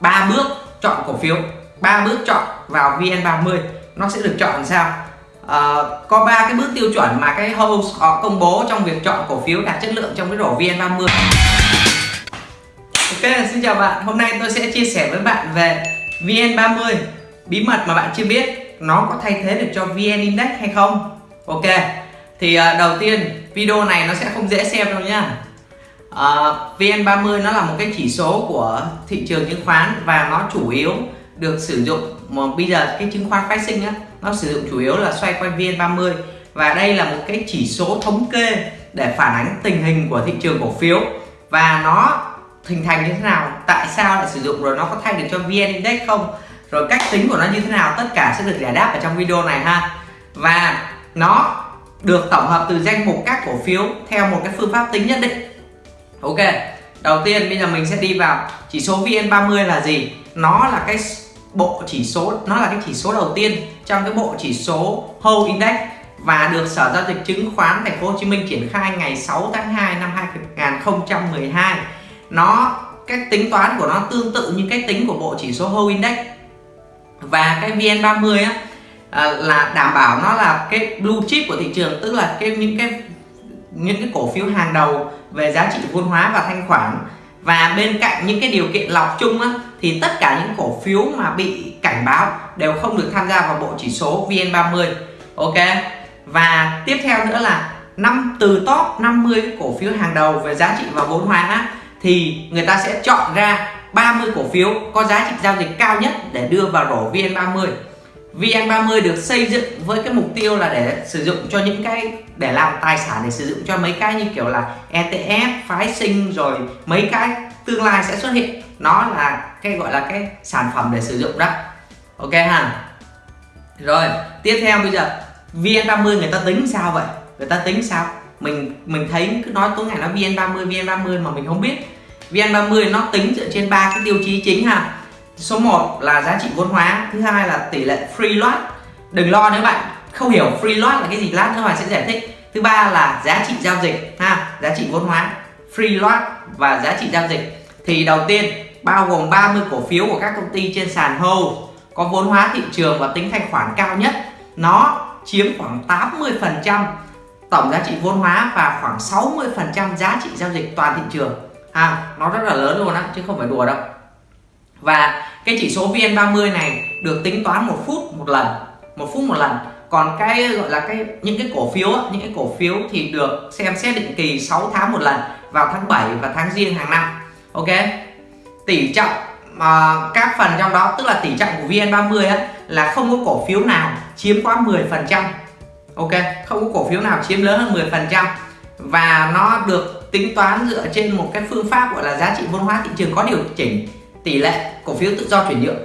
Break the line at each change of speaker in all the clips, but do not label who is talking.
ba bước chọn cổ phiếu ba bước chọn vào VN30 nó sẽ được chọn làm sao? À, có ba cái bước tiêu chuẩn mà cái host họ công bố trong việc chọn cổ phiếu đạt chất lượng trong cái rổ VN30 Ok xin chào bạn. Hôm nay tôi sẽ chia sẻ với bạn về VN30 bí mật mà bạn chưa biết nó có thay thế được cho VN Index hay không? Ok thì ờ, đầu tiên video này nó sẽ không dễ xem đâu nha uh, VN30 nó là một cái chỉ số của thị trường chứng khoán và nó chủ yếu được sử dụng mà bây giờ cái chứng khoán phái sinh á nó sử dụng chủ yếu là xoay quanh VN30. Và đây là một cái chỉ số thống kê để phản ánh tình hình của thị trường cổ phiếu. Và nó hình thành như thế nào tại sao lại sử dụng rồi nó có thay được cho VN Index không rồi cách tính của nó như thế nào tất cả sẽ được giải đáp ở trong video này ha. Và nó được tổng hợp từ danh mục các cổ phiếu theo một cái phương pháp tính nhất định ok, đầu tiên bây giờ mình sẽ đi vào chỉ số VN30 là gì nó là cái bộ chỉ số, nó là cái chỉ số đầu tiên trong cái bộ chỉ số Whole Index và được Sở giao dịch chứng khoán Thành phố Hồ Chí Minh triển khai ngày 6 tháng 2 năm 2012. Nó cách tính toán của nó tương tự như cách tính của bộ chỉ số Whole Index. Và cái VN30 á à, là đảm bảo nó là cái blue chip của thị trường, tức là cái, những cái những cái cổ phiếu hàng đầu về giá trị vốn hóa và thanh khoản. Và bên cạnh những cái điều kiện lọc chung á, thì tất cả những cổ phiếu mà bị cảnh báo đều không được tham gia vào bộ chỉ số VN30. Ok? Và tiếp theo nữa là năm từ top 50 cổ phiếu hàng đầu về giá trị và vốn hóa thì người ta sẽ chọn ra 30 cổ phiếu có giá trị giao dịch cao nhất để đưa vào rổ VN30. VN30 được xây dựng với cái mục tiêu là để sử dụng cho những cái để làm tài sản để sử dụng cho mấy cái như kiểu là ETF, phái sinh rồi mấy cái tương lai sẽ xuất hiện. Nó là cái gọi là cái sản phẩm để sử dụng đó. Ok ha? Rồi tiếp theo bây giờ VN30 người ta tính sao vậy? Người ta tính sao? Mình mình thấy cứ nói tối ngày nó VN30 VN30 mà mình không biết. VN30 nó tính dựa trên ba cái tiêu chí chính ha số 1 là giá trị vốn hóa, thứ hai là tỷ lệ free load đừng lo nếu bạn, không hiểu free load là cái gì, lát nữa Hoàng sẽ giải thích. Thứ ba là giá trị giao dịch, ha, giá trị vốn hóa, free load và giá trị giao dịch. Thì đầu tiên, bao gồm 30 cổ phiếu của các công ty trên sàn HOLD có vốn hóa thị trường và tính thanh khoản cao nhất. Nó chiếm khoảng 80 phần trăm tổng giá trị vốn hóa và khoảng 60 phần trăm giá trị giao dịch toàn thị trường. Ha, nó rất là lớn luôn á, chứ không phải đùa đâu. Và cái chỉ số VN30 này được tính toán một phút một lần một phút một lần. Còn cái gọi là cái những cái cổ phiếu những cái cổ phiếu thì được xem xét định kỳ 6 tháng một lần vào tháng 7 và tháng riêng hàng năm. Ok? Tỷ trọng mà các phần trong đó tức là tỷ trọng của VN30 á, là không có cổ phiếu nào chiếm quá 10 phần trăm. Ok? Không có cổ phiếu nào chiếm lớn hơn 10 phần trăm. Và nó được tính toán dựa trên một cái phương pháp gọi là giá trị vốn hóa thị trường có điều chỉnh tỷ lệ cổ phiếu tự do chuyển nhượng.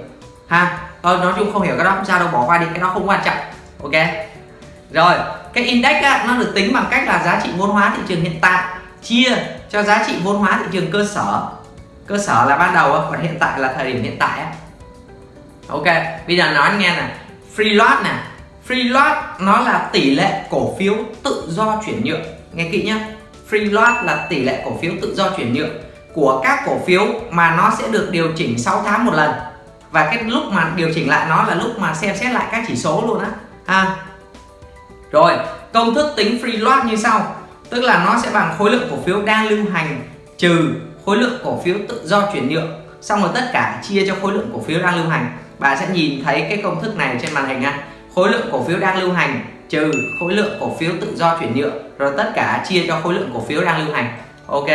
Ha thôi nói chung không hiểu cái đó không sao đâu bỏ qua đi cái đó không quan trọng. Ok. Rồi cái index á, nó được tính bằng cách là giá trị vốn hóa thị trường hiện tại chia cho giá trị vốn hóa thị trường cơ sở. Cơ sở là ban đầu còn hiện tại là thời điểm hiện tại ok bây giờ nói nghe này. Free lot này. Free lot nó là tỷ lệ cổ phiếu tự do chuyển nhượng. Nghe kỹ nhá. Free lot là tỷ lệ cổ phiếu tự do chuyển nhượng của các cổ phiếu mà nó sẽ được điều chỉnh 6 tháng một lần. Và cái lúc mà điều chỉnh lại nó là lúc mà xem xét lại các chỉ số luôn á. Ha. Rồi, công thức tính free float như sau. Tức là nó sẽ bằng khối lượng cổ phiếu đang lưu hành trừ khối lượng cổ phiếu tự do chuyển nhượng. Xong rồi tất cả chia cho khối lượng cổ phiếu đang lưu hành. Bạn sẽ nhìn thấy cái công thức này trên màn hình ha khối lượng cổ phiếu đang lưu hành trừ khối lượng cổ phiếu tự do chuyển nhượng. Rồi tất cả chia cho khối lượng cổ phiếu đang lưu hành. Ok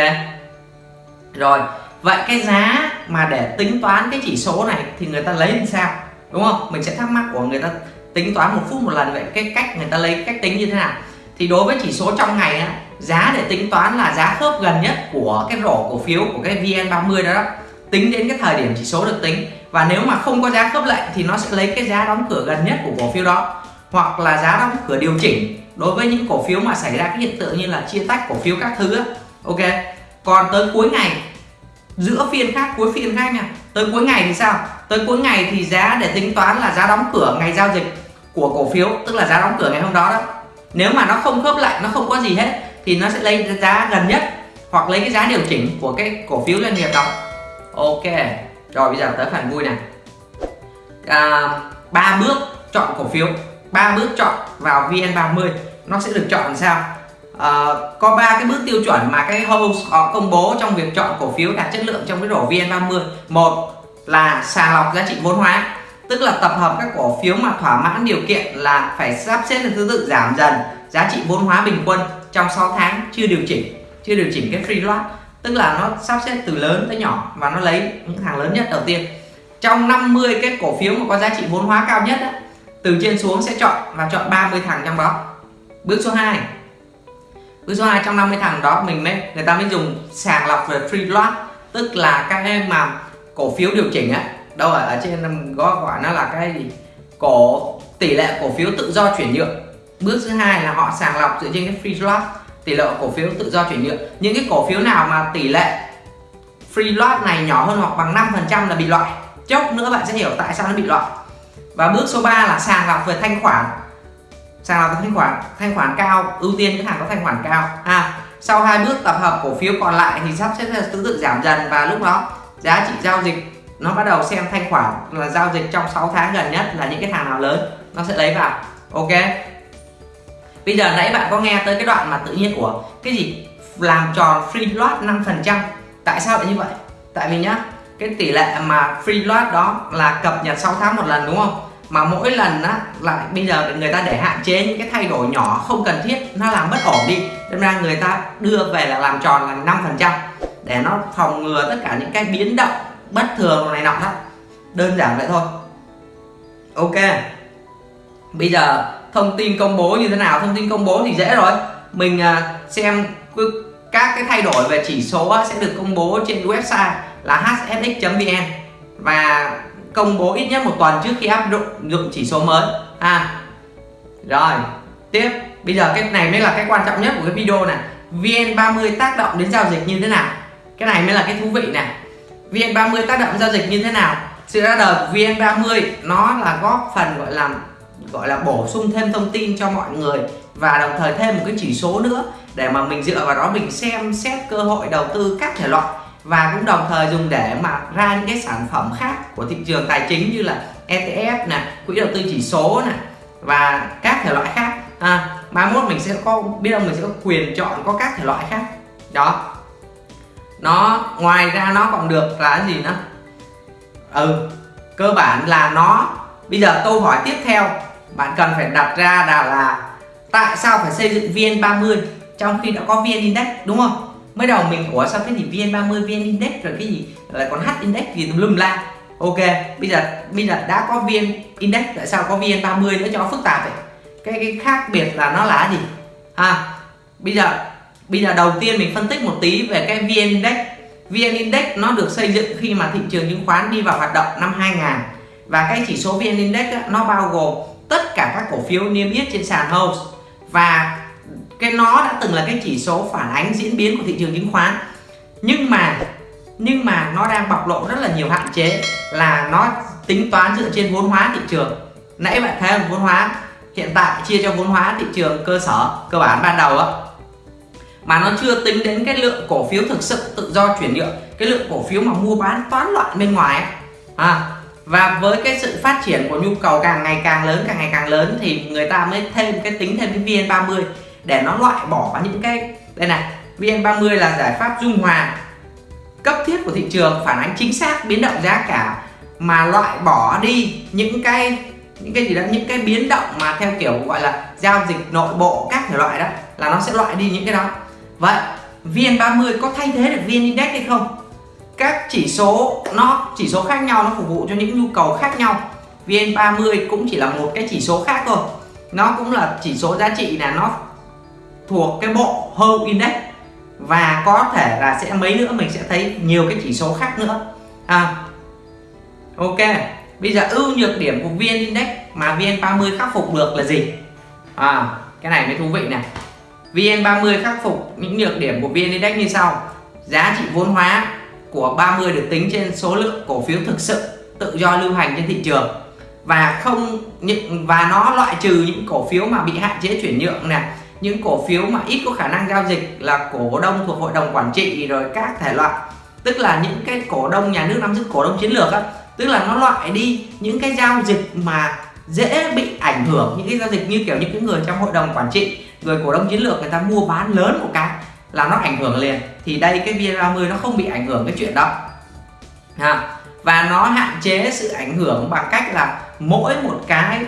rồi vậy cái giá mà để tính toán cái chỉ số này thì người ta lấy làm sao? Đúng không? Mình sẽ thắc mắc của người ta tính toán một phút một lần vậy cái cách người ta lấy cách tính như thế nào? Thì đối với chỉ số trong ngày á, giá để tính toán là giá khớp gần nhất của cái rổ cổ phiếu của cái VN30 đó, đó. Tính đến cái thời điểm chỉ số được tính. Và nếu mà không có giá khớp lệnh thì nó sẽ lấy cái giá đóng cửa gần nhất của cổ phiếu đó. Hoặc là giá đóng cửa điều chỉnh. Đối với những cổ phiếu mà xảy ra cái hiện tượng như là chia tách cổ phiếu các thứ á. ok? Còn tới cuối ngày giữa phiên khác cuối phiên khác nha. Tới cuối ngày thì sao? Tới cuối ngày thì giá để tính toán là giá đóng cửa ngày giao dịch của cổ phiếu tức là giá đóng cửa ngày hôm đó đó. Nếu mà nó không khớp lại nó không có gì hết thì nó sẽ lấy giá gần nhất hoặc lấy cái giá điều chỉnh của cái cổ phiếu doanh nghiệp đó. Ok rồi bây giờ tới phần vui này. À, ba bước chọn cổ phiếu ba bước chọn vào VN30. Nó sẽ được chọn làm sao? Ờ, có ba cái bước tiêu chuẩn mà cái host họ công bố trong việc chọn cổ phiếu đạt chất lượng trong cái rổ VN30. Một là sàng lọc giá trị vốn hóa tức là tập hợp các cổ phiếu mà thỏa mãn điều kiện là phải sắp xếp theo thứ tự giảm dần giá trị vốn hóa bình quân trong 6 tháng chưa điều chỉnh chưa điều chỉnh cái free load tức là nó sắp xếp từ lớn tới nhỏ và nó lấy những hàng lớn nhất đầu tiên. Trong 50 cái cổ phiếu mà có giá trị vốn hóa cao nhất đó, từ trên xuống sẽ chọn và chọn 30 thằng trong đó. Bước số 2 bước số 2 trong 50 thằng đó mình mới người ta mới dùng sàng lọc về free float tức là các em mà cổ phiếu điều chỉnh á đâu ở, ở trên có gọi nó là cái gì? Cổ tỷ lệ cổ phiếu tự do chuyển nhượng. Bước thứ hai là họ sàng lọc dựa trên cái free float tỷ lệ cổ phiếu tự do chuyển nhượng. Những cái cổ phiếu nào mà tỷ lệ free float này nhỏ hơn hoặc bằng 5% là bị loại. Chốc nữa bạn sẽ hiểu tại sao nó bị loại. Và bước số 3 là sàng lọc về thanh khoản sàng lọc thanh khoản thanh khoản cao ưu tiên những hàng có thanh khoản cao. À, sau hai bước tập hợp cổ phiếu còn lại thì sắp xếp thứ tự giảm dần và lúc đó giá trị giao dịch nó bắt đầu xem thanh khoản là giao dịch trong 6 tháng gần nhất là những cái hàng nào lớn nó sẽ lấy vào. Ok. Bây giờ nãy bạn có nghe tới cái đoạn mà tự nhiên của cái gì? Làm tròn free load 5% tại sao lại như vậy? Tại vì nhá cái tỷ lệ mà free lot đó là cập nhật 6 tháng một lần đúng không? Mà mỗi lần á, lại bây giờ người ta để hạn chế những cái thay đổi nhỏ không cần thiết, nó làm bất ổn đi. Nên ra người ta đưa về là làm tròn là năm phần trăm để nó phòng ngừa tất cả những cái biến động bất thường này nọ đó. Đơn giản vậy thôi. Ok. Bây giờ thông tin công bố như thế nào? Thông tin công bố thì dễ rồi. Mình à, xem các cái thay đổi về chỉ số sẽ được công bố trên website là hsx.vn và công bố ít nhất một tuần trước khi áp dụng chỉ số mới. À rồi, tiếp. Bây giờ cái này mới là cái quan trọng nhất của cái video này. VN30 tác động đến giao dịch như thế nào? Cái này mới là cái thú vị này. VN30 tác động giao dịch như thế nào? Sự ra đời của VN30 nó là góp phần gọi là gọi là bổ sung thêm thông tin cho mọi người và đồng thời thêm một cái chỉ số nữa để mà mình dựa vào đó mình xem xét cơ hội đầu tư các thể loại và cũng đồng thời dùng để mà ra những cái sản phẩm khác của thị trường tài chính như là ETF nè quỹ đầu tư chỉ số nè và các thể loại khác. À, mai mốt mình sẽ có biết đâu mình sẽ có quyền chọn có các thể loại khác. Đó. Nó ngoài ra nó còn được là cái gì nữa? Ừ cơ bản là nó bây giờ câu hỏi tiếp theo bạn cần phải đặt ra là là tại sao phải xây dựng VN30 trong khi đã có VN Index đúng không? Mới đầu mình ủa sao cái gì VN30 VN Index rồi cái gì lại còn H Index gì tùm lum la ok bây giờ bây giờ đã có VN Index tại sao có VN30 nữa cho phức tạp vậy? Cái cái khác biệt là nó là gì? Ha bây giờ bây giờ đầu tiên mình phân tích một tí về cái VN Index. VN Index nó được xây dựng khi mà thị trường chứng khoán đi vào hoạt động năm 2000 và cái chỉ số VN Index đó, nó bao gồm tất cả các cổ phiếu niêm yết trên sàn house và cái nó đã từng là cái chỉ số phản ánh diễn biến của thị trường chứng khoán. Nhưng mà nhưng mà nó đang bộc lộ rất là nhiều hạn chế là nó tính toán dựa trên vốn hóa thị trường. Nãy bạn thấy vốn hóa hiện tại chia cho vốn hóa thị trường cơ sở cơ bản ban đầu á. Mà nó chưa tính đến cái lượng cổ phiếu thực sự tự do chuyển nhượng cái lượng cổ phiếu mà mua bán toán loạn bên ngoài. À, và với cái sự phát triển của nhu cầu càng ngày càng lớn càng ngày càng lớn thì người ta mới thêm cái tính thêm cái VN30 để nó loại bỏ những cái, đây này, VN30 là giải pháp dung hòa cấp thiết của thị trường, phản ánh chính xác, biến động giá cả mà loại bỏ đi những cái những cái gì đó, những cái biến động mà theo kiểu gọi là giao dịch nội bộ các thể loại đó, là nó sẽ loại đi những cái đó. Vậy, VN30 có thay thế được VN Index hay không? Các chỉ số nó, chỉ số khác nhau, nó phục vụ cho những nhu cầu khác nhau. VN30 cũng chỉ là một cái chỉ số khác thôi. Nó cũng là chỉ số giá trị là nó thuộc cái bộ Home Index. Và có thể là sẽ mấy nữa mình sẽ thấy nhiều cái chỉ số khác nữa. À, ok. Bây giờ ưu nhược điểm của VN Index mà VN30 khắc phục được là gì? À, cái này mới thú vị này. VN30 khắc phục những nhược điểm của VN Index như sau. Giá trị vốn hóa của 30 được tính trên số lượng cổ phiếu thực sự tự do lưu hành trên thị trường. Và không những và nó loại trừ những cổ phiếu mà bị hạn chế chuyển nhượng này những cổ phiếu mà ít có khả năng giao dịch là cổ đông thuộc hội đồng quản trị rồi các thể loại. Tức là những cái cổ đông nhà nước nắm giữ cổ đông chiến lược á. Tức là nó loại đi những cái giao dịch mà dễ bị ảnh hưởng, những cái giao dịch như kiểu những cái người trong hội đồng quản trị, người cổ đông chiến lược người ta mua bán lớn một cái là nó ảnh hưởng liền. Thì đây, cái VN30 nó không bị ảnh hưởng cái chuyện đó. Và nó hạn chế sự ảnh hưởng bằng cách là mỗi một cái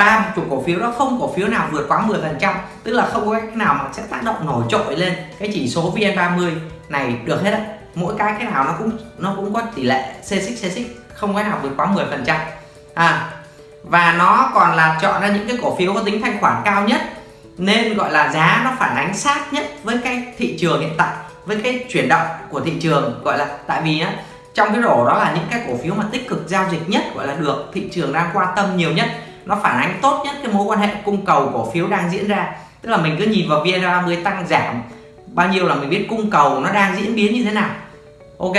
ba chục cổ phiếu đó không cổ phiếu nào vượt quá 10 phần trăm, tức là không có cách nào mà sẽ tác động nổi trội lên cái chỉ số VN30 này được hết á. Mỗi cái cái nào nó cũng nó cũng có tỷ lệ c xích c xích, không cái nào vượt quá 10 phần trăm. À và nó còn là chọn ra những cái cổ phiếu có tính thanh khoản cao nhất, nên gọi là giá nó phản ánh sát nhất với cái thị trường hiện tại, với cái chuyển động của thị trường, gọi là, tại vì á, trong cái rổ đó là những cái cổ phiếu mà tích cực giao dịch nhất, gọi là được thị trường đang quan tâm nhiều nhất nó phản ánh tốt nhất cái mối quan hệ cung cầu cổ phiếu đang diễn ra. Tức là mình cứ nhìn vào VN30 tăng giảm, bao nhiêu là mình biết cung cầu nó đang diễn biến như thế nào. Ok?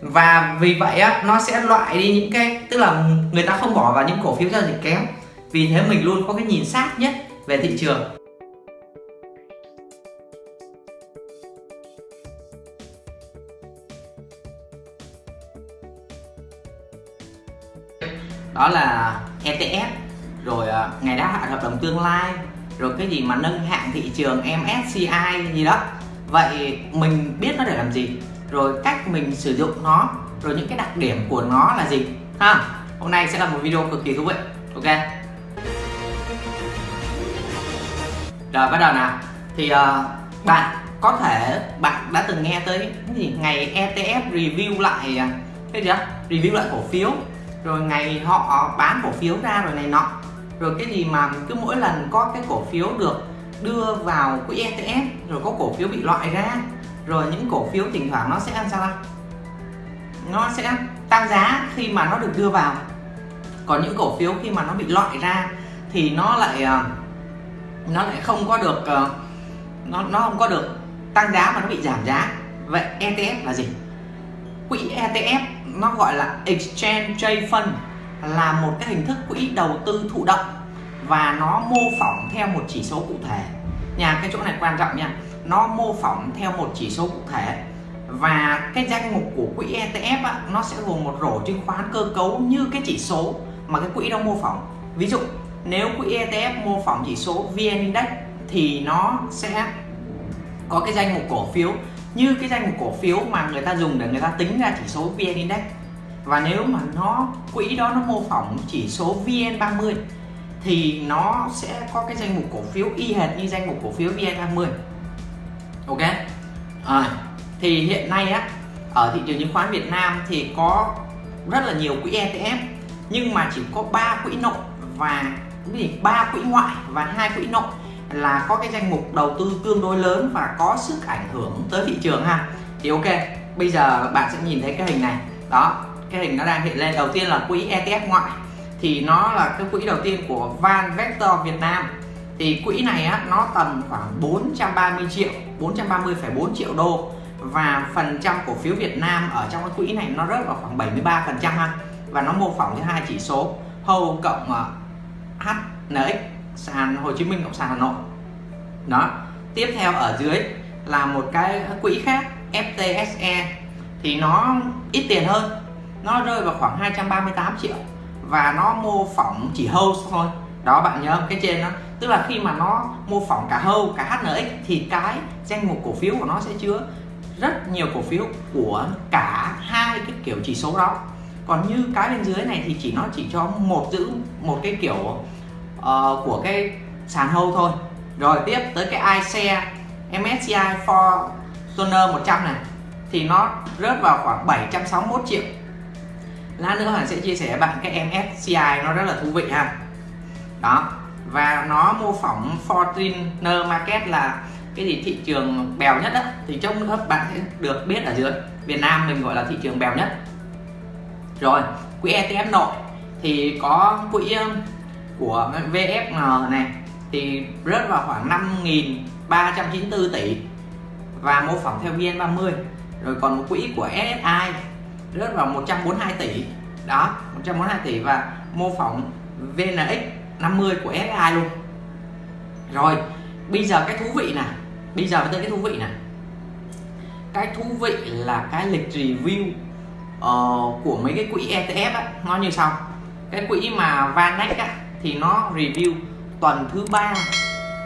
Và vì vậy á, nó sẽ loại đi những cái, tức là người ta không bỏ vào những cổ phiếu giao dịch kém. Vì thế mình luôn có cái nhìn sát nhất về thị trường. Đó là ETF rồi à, ngày đáo hạn hợp đồng tương lai. Rồi cái gì mà nâng hạng thị trường MSCI gì đó. Vậy mình biết nó để làm gì? Rồi cách mình sử dụng nó. Rồi những cái đặc điểm của nó là gì? Ha hôm nay sẽ là một video cực kỳ thú vị. Ok. Rồi bắt đầu nào. Thì uh, bạn có thể bạn đã từng nghe tới cái gì? Ngày ETF review lại à, cái gì đó? Review lại cổ phiếu. Rồi ngày họ bán cổ phiếu ra rồi này nọ rồi cái gì mà cứ mỗi lần có cái cổ phiếu được đưa vào quỹ ETF rồi có cổ phiếu bị loại ra, rồi những cổ phiếu thỉnh thoảng nó sẽ ăn sao nó sẽ tăng giá khi mà nó được đưa vào. Còn những cổ phiếu khi mà nó bị loại ra thì nó lại ờ, nó lại không có được ờ, nó nó không có được tăng giá mà nó bị giảm giá. Vậy ETF là gì? Quỹ ETF nó gọi là exchange trade fund là một cái hình thức quỹ đầu tư thụ động và nó mô phỏng theo một chỉ số cụ thể. Nhà cái chỗ này quan trọng nha. Nó mô phỏng theo một chỉ số cụ thể và cái danh mục của quỹ ETF á, nó sẽ gồm một rổ chứng khoán cơ cấu như cái chỉ số mà cái quỹ đó mô phỏng. Ví dụ nếu quỹ ETF mô phỏng chỉ số VN Index thì nó sẽ có cái danh mục cổ phiếu. Như cái danh mục cổ phiếu mà người ta dùng để người ta tính ra chỉ số VN Index và nếu mà nó quỹ đó nó mô phỏng chỉ số VN30 thì nó sẽ có cái danh mục cổ phiếu y hệt như danh mục cổ phiếu VN30. Ok? À, thì hiện nay á ở thị trường chứng khoán Việt Nam thì có rất là nhiều quỹ ETF nhưng mà chỉ có 3 quỹ nội và cái gì? Ba quỹ ngoại và hai quỹ nội là có cái danh mục đầu tư tương đối lớn và có sức ảnh hưởng tới thị trường ha. Thì ok bây giờ bạn sẽ nhìn thấy cái hình này. Đó cái hình nó đang hiện lên. Đầu tiên là quỹ ETF ngoại. Thì nó là cái quỹ đầu tiên của Van Vector Việt Nam. Thì quỹ này á, nó tầm khoảng 430 triệu 430,4 triệu đô. Và phần trăm cổ phiếu Việt Nam ở trong cái quỹ này nó rớt vào khoảng 73 phần trăm ha. Và nó mô phỏng cái hai chỉ số. HOU cộng ờ, HNX sàn Hồ Chí Minh cộng sàn Hà Nội. Đó. Tiếp theo ở dưới là một cái quỹ khác FTSE thì nó ít tiền hơn nó rơi vào khoảng 238 triệu và nó mô phỏng chỉ host thôi. Đó bạn nhớ cái trên đó. Tức là khi mà nó mô phỏng cả hâu cả HNX thì cái danh mục cổ phiếu của nó sẽ chứa rất nhiều cổ phiếu của cả hai cái kiểu chỉ số đó. Còn như cái bên dưới này thì chỉ nó chỉ cho một giữ một cái kiểu uh, của cái sàn hâu thôi. Rồi tiếp tới cái iShare MSCI Fortuner 100 này. Thì nó rớt vào khoảng 761 triệu lát nữa Hoàng sẽ chia sẻ bạn cái MSCI nó rất là thú vị ha. Đó, và nó mô phỏng Fortuner Market là cái gì, thị trường bèo nhất á. Thì trong nữa bạn sẽ được biết ở dưới. Việt Nam mình gọi là thị trường bèo nhất. Rồi, quỹ ETF nội. Thì có quỹ um, của VFN này. Thì rớt vào khoảng 5.394 tỷ và mô phỏng theo VN30 rồi còn một quỹ của SSI rớt vào 142 tỷ. Đó 142 tỷ và mô phỏng VNX 50 của SSI luôn. Rồi bây giờ cái thú vị nè bây giờ tới cái thú vị nè. Cái thú vị là cái lịch review uh, của mấy cái quỹ ETF á, nó như sau. Cái quỹ mà Vanex á, thì nó review tuần thứ ba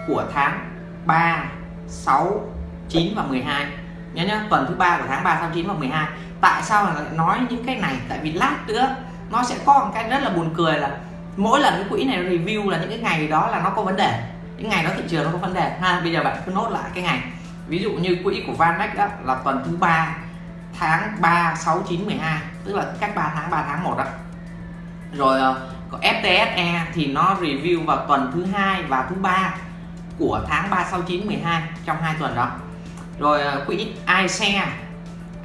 của tháng 3 6 9 và 12 nhớ nhá tuần thứ ba của tháng 3 6 9 và 12 tại sao lại nói những cái này? Tại vì lát nữa nó sẽ có một cái rất là buồn cười là mỗi lần cái quỹ này review là những cái ngày đó là nó có vấn đề. Những ngày đó thị trường nó có vấn đề. Ha, bây giờ bạn cứ nốt lại cái ngày. Ví dụ như quỹ của Vanex đó là tuần thứ ba, tháng 3 6 9 12 tức là cách 3 tháng 3 tháng 1 đó rồi ờ, có FTSE thì nó review vào tuần thứ hai và thứ ba của tháng 3 6 9 12 trong hai tuần đó. Rồi ờ, quỹ iShare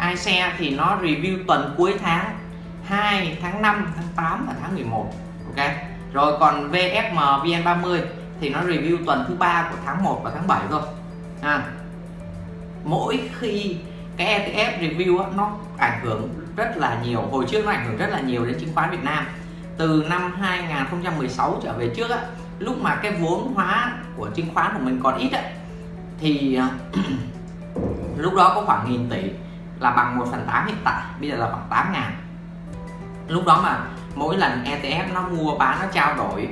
iShare thì nó review tuần cuối tháng 2 tháng 5 tháng 8 và tháng 11 ok? Rồi còn VFM VN30 thì nó review tuần thứ ba của tháng 1 và tháng 7 thôi. À, mỗi khi cái ETF review á, nó ảnh hưởng rất là nhiều. Hồi trước nó ảnh hưởng rất là nhiều đến chứng khoán Việt Nam. Từ năm 2016 trở về trước á, lúc mà cái vốn hóa của chứng khoán của mình còn ít á, thì à, lúc đó có khoảng nghìn tỷ là bằng 1 phần 8 hiện tại bây giờ là khoảng 8 ngàn. Lúc đó mà mỗi lần ETF nó mua bán nó trao đổi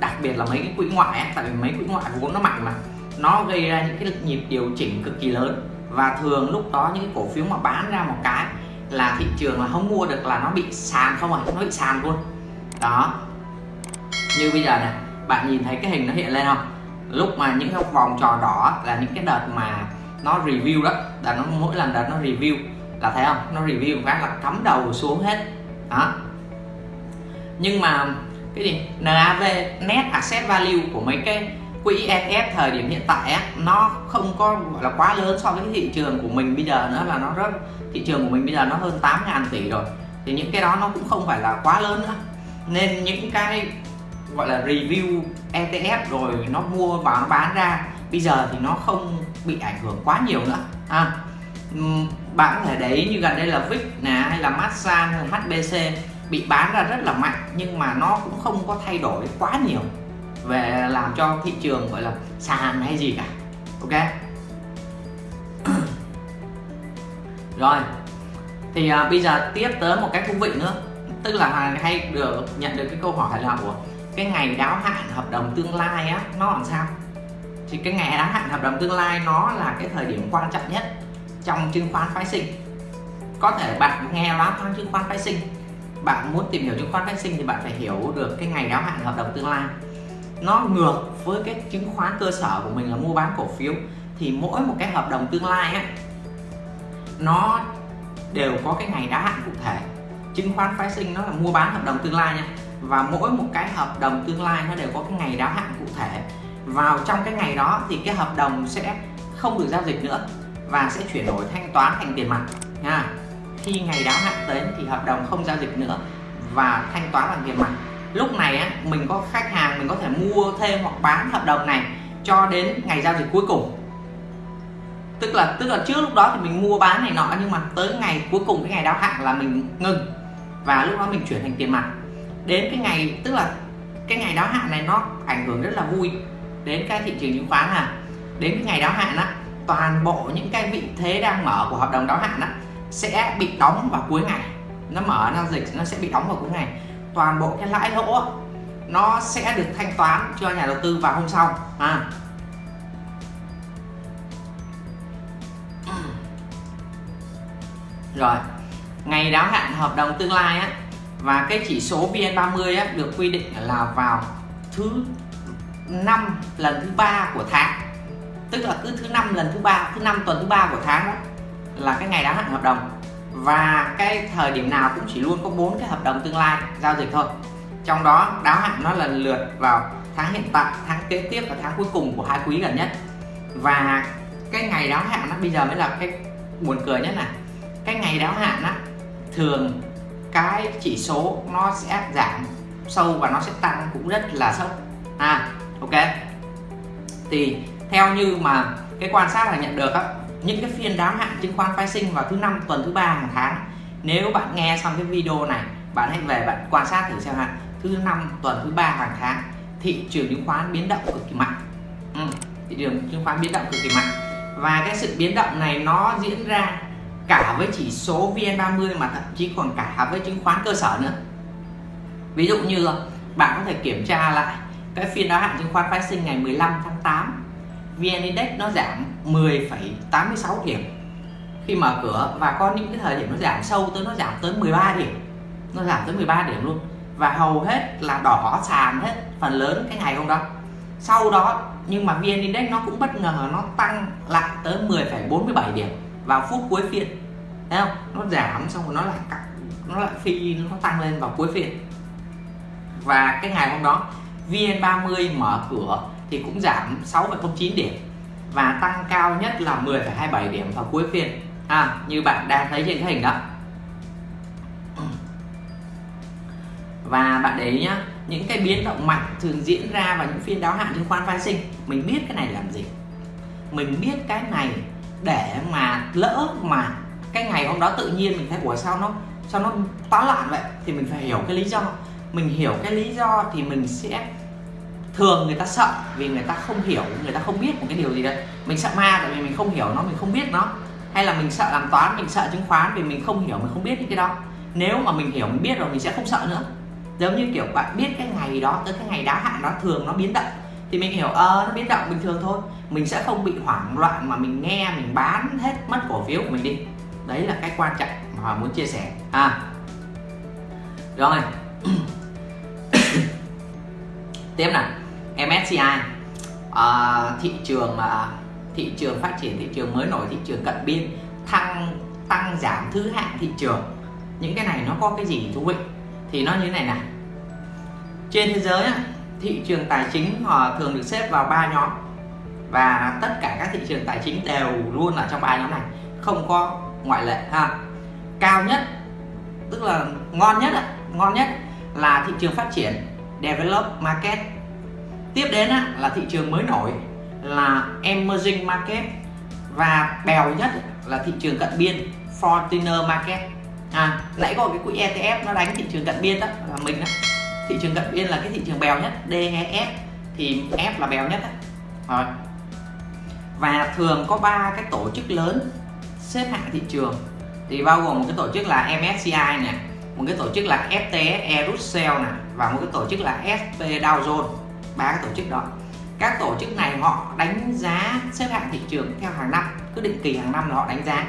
đặc biệt là mấy cái quỹ ngoại ấy, tại vì mấy quỹ ngoại vốn nó mạnh mà nó gây ra những cái nhịp điều chỉnh cực kỳ lớn. Và thường lúc đó những cái cổ phiếu mà bán ra một cái là thị trường là không mua được là nó bị sàn không à nó bị sàn luôn. Đó. Như bây giờ này bạn nhìn thấy cái hình nó hiện lên không? Lúc mà những cái vòng tròn đỏ là những cái đợt mà nó review đó là nó mỗi lần đợt nó review. Là thấy không? Nó review một là cắm đầu xuống hết. Đó. Nhưng mà cái gì? NAV net asset value của mấy cái quỹ ETF thời điểm hiện tại á, nó không có gọi là quá lớn so với cái thị trường của mình bây giờ nữa là nó rất thị trường của mình bây giờ nó hơn 8 ngàn tỷ rồi. Thì những cái đó nó cũng không phải là quá lớn nữa. Nên những cái gọi là review ETF rồi nó mua và nó bán ra bây giờ thì nó không bị ảnh hưởng quá nhiều nữa. À, ừ, bạn có thể để ý như gần đây là VIX nè hay là Masan hay là HBC bị bán ra rất là mạnh nhưng mà nó cũng không có thay đổi quá nhiều về làm cho thị trường gọi là sàn hay gì cả. Ok? Rồi thì à, bây giờ tiếp tới một cái thú vị nữa. Tức là hay được nhận được cái câu hỏi là của cái ngày đáo hạn hợp đồng tương lai á nó làm sao? Thì cái ngày đáo hạn hợp đồng tương lai nó là cái thời điểm quan trọng nhất trong chứng khoán phái sinh. Có thể bạn nghe nói khoán chứng khoán phái sinh. Bạn muốn tìm hiểu chứng khoán phái sinh thì bạn phải hiểu được cái ngày đáo hạn hợp đồng tương lai. Nó ngược với cái chứng khoán cơ sở của mình là mua bán cổ phiếu. Thì mỗi một cái hợp đồng tương lai á, nó đều có cái ngày đáo hạn cụ thể. Chứng khoán phái sinh nó là mua bán hợp đồng tương lai nha. Và mỗi một cái hợp đồng tương lai nó đều có cái ngày đáo hạn cụ thể vào trong cái ngày đó thì cái hợp đồng sẽ không được giao dịch nữa và sẽ chuyển đổi thanh toán thành tiền mặt nha. Khi ngày đáo hạn đến thì hợp đồng không giao dịch nữa và thanh toán bằng tiền mặt. Lúc này á, mình có khách hàng mình có thể mua thêm hoặc bán hợp đồng này cho đến ngày giao dịch cuối cùng. Tức là tức là trước lúc đó thì mình mua bán này nọ nhưng mà tới ngày cuối cùng cái ngày đáo hạn là mình ngừng và lúc đó mình chuyển thành tiền mặt. Đến cái ngày tức là cái ngày đáo hạn này nó ảnh hưởng rất là vui đến cái thị trường chứng khoán à đến cái ngày đáo hạn á toàn bộ những cái vị thế đang mở của hợp đồng đáo hạn á sẽ bị đóng vào cuối ngày. Nó mở giao dịch nó sẽ bị đóng vào cuối ngày. Toàn bộ cái lãi lỗ nó sẽ được thanh toán cho nhà đầu tư vào hôm sau. À. rồi ngày đáo hạn hợp đồng tương lai á và cái chỉ số VN30 á, được quy định là vào thứ năm lần thứ ba của tháng. Tức là cứ thứ năm lần thứ ba, thứ năm tuần thứ ba của tháng đó là cái ngày đáo hạn hợp đồng. Và cái thời điểm nào cũng chỉ luôn có bốn cái hợp đồng tương lai giao dịch thôi. Trong đó, đáo hạn nó lần lượt vào tháng hiện tại, tháng kế tiếp và tháng cuối cùng của hai quý gần nhất. Và cái ngày đáo hạn nó bây giờ mới là cái buồn cười nhất này cái ngày đáo hạn á, thường cái chỉ số nó sẽ giảm sâu và nó sẽ tăng cũng rất là sốc. À ok? Thì theo như mà cái quan sát là nhận được á những cái phiên đáo hạn chứng khoán phái sinh vào thứ năm tuần thứ ba hàng tháng nếu bạn nghe xong cái video này bạn hãy về bạn quan sát thử xem ha thứ năm tuần thứ ba hàng tháng thị trường chứng khoán biến động cực kỳ mạnh. Ừ, thị trường chứng khoán biến động cực kỳ mạnh. Và cái sự biến động này nó diễn ra cả với chỉ số VN30 mà thậm chí còn cả với chứng khoán cơ sở nữa. Ví dụ như bạn có thể kiểm tra lại cái phiên đáo hạn chứng khoán phái sinh ngày 15 tháng 8 VN Index nó giảm 10,86 điểm. Khi mở cửa và có những cái thời điểm nó giảm sâu tới nó giảm tới 13 điểm nó giảm tới 13 điểm luôn. Và hầu hết là đỏ sàn hết phần lớn cái ngày hôm đó. Sau đó nhưng mà VN Index nó cũng bất ngờ nó tăng lại tới 10,47 điểm vào phút cuối phiên. Thấy không? Nó giảm xong rồi nó lại nó lại phi nó tăng lên vào cuối phiên. Và cái ngày hôm đó VN30 mở cửa thì cũng giảm 6,09 điểm và tăng cao nhất là 10,27 điểm vào cuối phiên. À, như bạn đang thấy trên cái hình đó. Và bạn để ý nhá những cái biến động mạnh thường diễn ra vào những phiên đáo hạn chứng khoán phái sinh. Mình biết cái này làm gì? Mình biết cái này để mà lỡ mà cái ngày hôm đó tự nhiên mình thấy ủa sao nó sao nó táo loạn vậy? Thì mình phải hiểu cái lý do. Mình hiểu cái lý do thì mình sẽ thường người ta sợ vì người ta không hiểu, người ta không biết một cái điều gì đấy. Mình sợ ma tại vì mình không hiểu nó, mình không biết nó. Hay là mình sợ làm toán, mình sợ chứng khoán vì mình không hiểu, mình không biết những cái đó. Nếu mà mình hiểu, mình biết rồi, mình sẽ không sợ nữa. Giống như kiểu bạn biết cái ngày đó, tới cái ngày đáo hạn đó, thường nó biến động. Thì mình hiểu ờ nó biến động bình thường thôi. Mình sẽ không bị hoảng loạn mà mình nghe, mình bán hết mất cổ phiếu của mình đi. Đấy là cái quan trọng mà muốn chia sẻ. À. Rồi. Tiếp nào. MSCI à, ờ, thị trường à, thị trường phát triển thị trường mới nổi thị trường cận biên thăng tăng giảm thứ hạng thị trường. Những cái này nó có cái gì thú vị? Thì nó như thế này này. Trên thế giới thị trường tài chính họ thường được xếp vào ba nhóm. Và tất cả các thị trường tài chính đều luôn ở trong ba nhóm này. Không có ngoại lệ ha. Cao nhất tức là ngon nhất ngon nhất là thị trường phát triển develop market tiếp đến là thị trường mới nổi là emerging market và bèo nhất là thị trường cận biên Fortiner market. À nãy có cái quỹ ETF nó đánh thị trường cận biên đó là mình đó thị trường cận biên là cái thị trường bèo nhất DEF thì F là bèo nhất đó. rồi. Và thường có ba cái tổ chức lớn xếp hạng thị trường, thì bao gồm một cái tổ chức là MSCI này một cái tổ chức là FTSE Russell này và một cái tổ chức là SP Dow Jones ba cái tổ chức đó. Các tổ chức này họ đánh giá xếp hạng thị trường theo hàng năm cứ định kỳ hàng năm là họ đánh giá.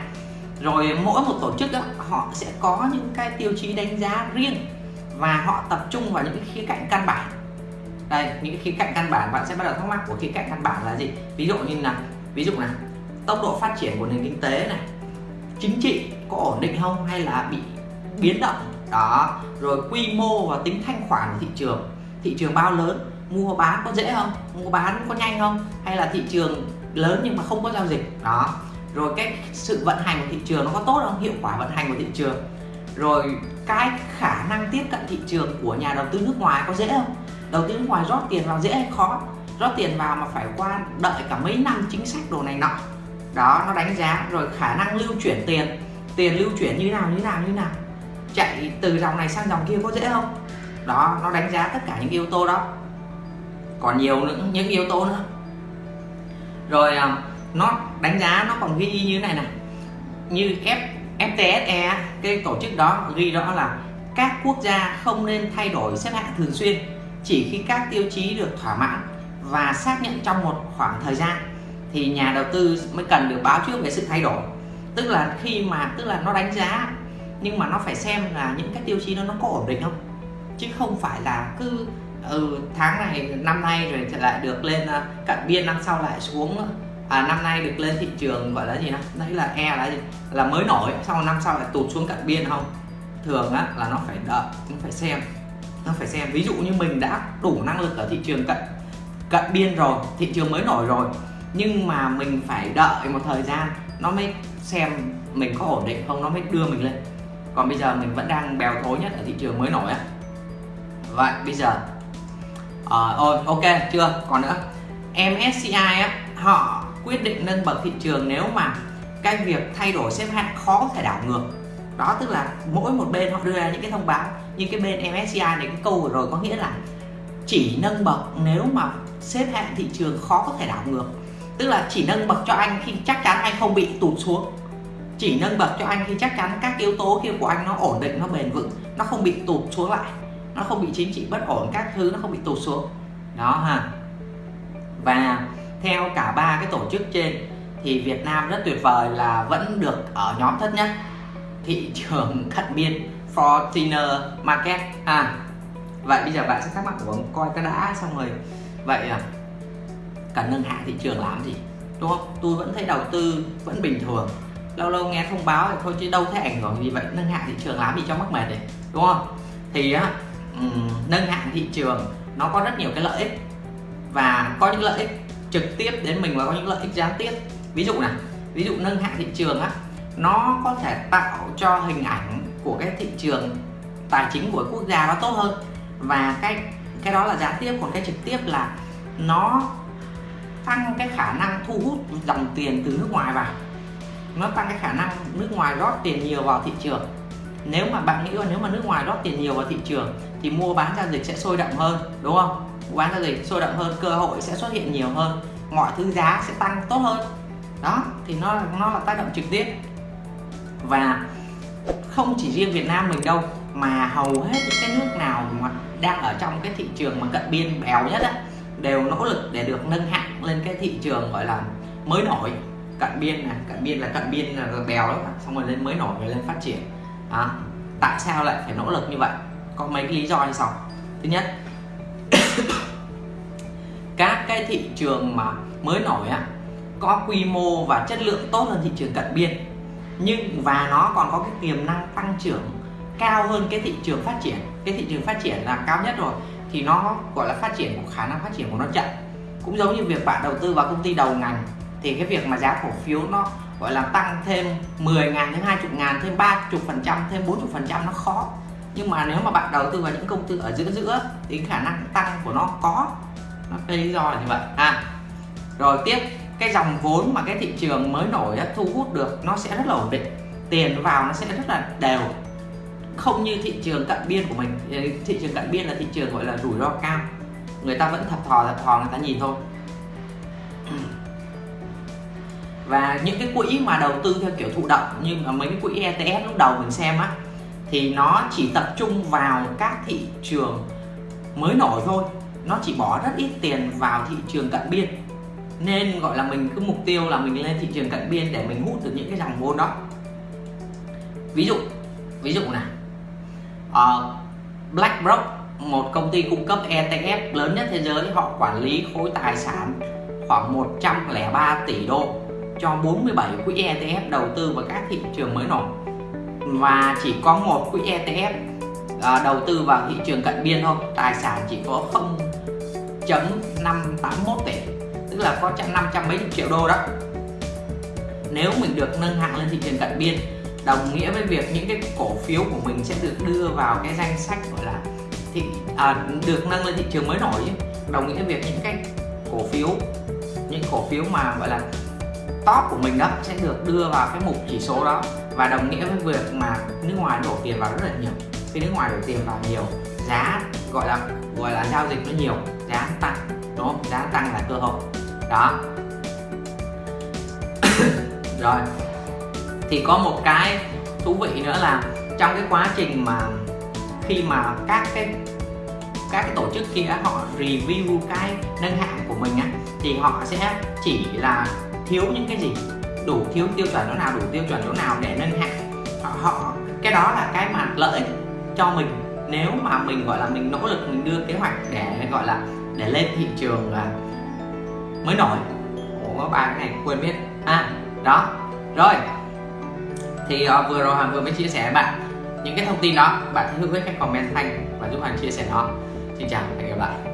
Rồi mỗi một tổ chức đó, họ sẽ có những cái tiêu chí đánh giá riêng và họ tập trung vào những cái khía cạnh căn bản. Đây những cái khía cạnh căn bản bạn sẽ bắt đầu thắc mắc của khía cạnh căn bản là gì? Ví dụ như là ví dụ là tốc độ phát triển của nền kinh tế này chính trị có ổn định không hay là bị biến động? Đó rồi quy mô và tính thanh khoản của thị trường. Thị trường bao lớn? Mua bán có dễ không? Mua bán có nhanh không? Hay là thị trường lớn nhưng mà không có giao dịch? Đó. Rồi cái sự vận hành của thị trường nó có tốt không? Hiệu quả vận hành của thị trường. Rồi cái khả năng tiếp cận thị trường của nhà đầu tư nước ngoài có dễ không? Đầu tư nước ngoài rót tiền vào dễ hay khó? Rót tiền vào mà phải qua đợi cả mấy năm chính sách đồ này nọ. Đó, nó đánh giá. Rồi khả năng lưu chuyển tiền. Tiền lưu chuyển như nào như nào như nào? Chạy từ dòng này sang dòng kia có dễ không? Đó, nó đánh giá tất cả những yếu tố đó còn nhiều nữa, những yếu tố nữa. Rồi à, nó đánh giá nó còn ghi như thế này này. Như F FTSE cái tổ chức đó ghi rõ là các quốc gia không nên thay đổi xếp hạng thường xuyên, chỉ khi các tiêu chí được thỏa mãn và xác nhận trong một khoảng thời gian thì nhà đầu tư mới cần được báo trước về sự thay đổi. Tức là khi mà, tức là nó đánh giá, nhưng mà nó phải xem là những cái tiêu chí đó nó có ổn định không? Chứ không phải là cứ ừ, tháng này năm nay rồi lại được lên ờ, cận biên năm sau lại xuống à, năm nay được lên thị trường gọi là gì đó đấy là e là gì? Là mới nổi sau năm sau lại tụt xuống cận biên không? Thường á là nó phải đợi nó phải xem. Nó phải xem. Ví dụ như mình đã đủ năng lực ở thị trường cận cận biên rồi thị trường mới nổi rồi nhưng mà mình phải đợi một thời gian nó mới xem mình có ổn định không nó mới đưa mình lên. Còn bây giờ mình vẫn đang bèo thối nhất ở thị trường mới nổi á. Vậy bây giờ Ờ, à, ôi ok chưa? Còn nữa? MSCI á họ quyết định nâng bậc thị trường nếu mà cái việc thay đổi xếp hạng khó có thể đảo ngược. Đó tức là mỗi một bên họ đưa ra những cái thông báo như cái bên MSCI này cái câu vừa rồi có nghĩa là chỉ nâng bậc nếu mà xếp hạng thị trường khó có thể đảo ngược. Tức là chỉ nâng bậc cho anh khi chắc chắn anh không bị tụt xuống. Chỉ nâng bậc cho anh khi chắc chắn các yếu tố kia của anh nó ổn định nó bền vững nó không bị tụt xuống lại nó không bị chính trị bất ổn, các thứ nó không bị tụt xuống. Đó ha. Và theo cả ba cái tổ chức trên, thì Việt Nam rất tuyệt vời là vẫn được ở nhóm thấp nhất. Thị trường cận biên Fortiner Market. À vậy bây giờ bạn sẽ thắc mắc của coi cái đã xong rồi. Vậy à cần nâng hạ thị trường làm gì? Đúng không? Tôi vẫn thấy đầu tư vẫn bình thường. Lâu lâu nghe thông báo thì thôi chứ đâu thấy ảnh hưởng gì vậy. Nâng hạ thị trường làm gì cho mắc mệt đấy đúng không? Thì á Ừ, nâng hạng thị trường, nó có rất nhiều cái lợi ích. Và có những lợi ích trực tiếp đến mình và có những lợi ích gián tiếp. Ví dụ này ví dụ nâng hạng thị trường á, nó có thể tạo cho hình ảnh của cái thị trường tài chính của quốc gia nó tốt hơn. Và cái cái đó là gián tiếp, còn cái trực tiếp là nó tăng cái khả năng thu hút dòng tiền từ nước ngoài vào. Nó tăng cái khả năng nước ngoài rót tiền nhiều vào thị trường. Nếu mà bạn nghĩ là nếu mà nước ngoài rót tiền nhiều vào thị trường thì mua bán giao dịch sẽ sôi động hơn đúng không? Mua bán giao dịch sôi động hơn cơ hội sẽ xuất hiện nhiều hơn mọi thứ giá sẽ tăng tốt hơn. Đó thì nó nó là tác động trực tiếp. Và không chỉ riêng Việt Nam mình đâu mà hầu hết những cái nước nào mà đang ở trong cái thị trường mà cận biên bèo nhất á đều nỗ lực để được nâng hạng lên cái thị trường gọi là mới nổi. Cận biên này cận biên là cận biên là bèo đó xong rồi lên mới nổi rồi lên phát triển. À, tại sao lại phải nỗ lực như vậy? Có mấy cái lý do như sau. Thứ nhất, các cái thị trường mà mới nổi á, có quy mô và chất lượng tốt hơn thị trường cận biên, nhưng và nó còn có cái tiềm năng tăng trưởng cao hơn cái thị trường phát triển. Cái thị trường phát triển là cao nhất rồi, thì nó gọi là phát triển của khả năng phát triển của nó chậm. Cũng giống như việc bạn đầu tư vào công ty đầu ngành, thì cái việc mà giá cổ phiếu nó gọi là tăng thêm 10 ngàn, thêm 20 ngàn, thêm 30 phần trăm, thêm 40 phần trăm nó khó nhưng mà nếu mà bạn đầu tư vào những công ty ở giữa giữa thì khả năng tăng của nó có. Nó cái lý do là như vậy. À rồi tiếp, cái dòng vốn mà cái thị trường mới nổi đã thu hút được, nó sẽ rất là ổn định. Tiền vào nó sẽ rất là đều. Không như thị trường cận biên của mình. Thị trường cận biên là thị trường gọi là rủi ro cao. Người ta vẫn thập thò thập thò, người ta nhìn thôi. Và những cái quỹ mà đầu tư theo kiểu thụ động, như mà mấy cái quỹ ETF lúc đầu mình xem á thì nó chỉ tập trung vào các thị trường mới nổi thôi. Nó chỉ bỏ rất ít tiền vào thị trường cận biên. Nên gọi là mình cứ mục tiêu là mình lên thị trường cận biên để mình hút được những cái dòng vốn đó. Ví dụ ví dụ này uh, ờ, BlackRock một công ty cung cấp ETF lớn nhất thế giới họ quản lý khối tài sản khoảng 103 tỷ đô cho 47 quỹ ETF đầu tư vào các thị trường mới nổi và chỉ có một quỹ ETF à, đầu tư vào thị trường cận biên thôi. Tài sản chỉ có 0.581 tỷ tức là có trăm năm trăm mấy triệu đô đó. Nếu mình được nâng hạng lên thị trường cận biên đồng nghĩa với việc những cái cổ phiếu của mình sẽ được đưa vào cái danh sách gọi là thị à, được nâng lên thị trường mới nổi đồng nghĩa việc những cái cổ phiếu những cổ phiếu mà gọi là top của mình đó sẽ được đưa vào cái mục chỉ số đó và đồng nghĩa với việc mà nước ngoài đổ tiền vào rất là nhiều. Khi nước ngoài đổ tiền vào nhiều, giá gọi là gọi là giao dịch nó nhiều, giá tăng, đúng không? Giá tăng là cơ hội. Đó. Rồi. Thì có một cái thú vị nữa là trong cái quá trình mà khi mà các cái các cái tổ chức kia họ review cái nâng hạng của mình á, thì họ sẽ chỉ là thiếu những cái gì? Đủ thiếu tiêu chuẩn chỗ nào đủ tiêu chuẩn chỗ nào để nâng hạng? Họ, họ cái đó là cái mà lợi ích cho mình. Nếu mà mình gọi là mình nỗ lực mình đưa kế hoạch để gọi là để lên thị trường là mới nổi. Ủa ba cái này quên biết. À đó. Rồi. Thì uh, vừa rồi Hoàng vừa mới chia sẻ với bạn những cái thông tin đó. Bạn hãy hữu với cách comment thanh và giúp Hoàng chia sẻ nó. Xin chào và hẹn gặp lại.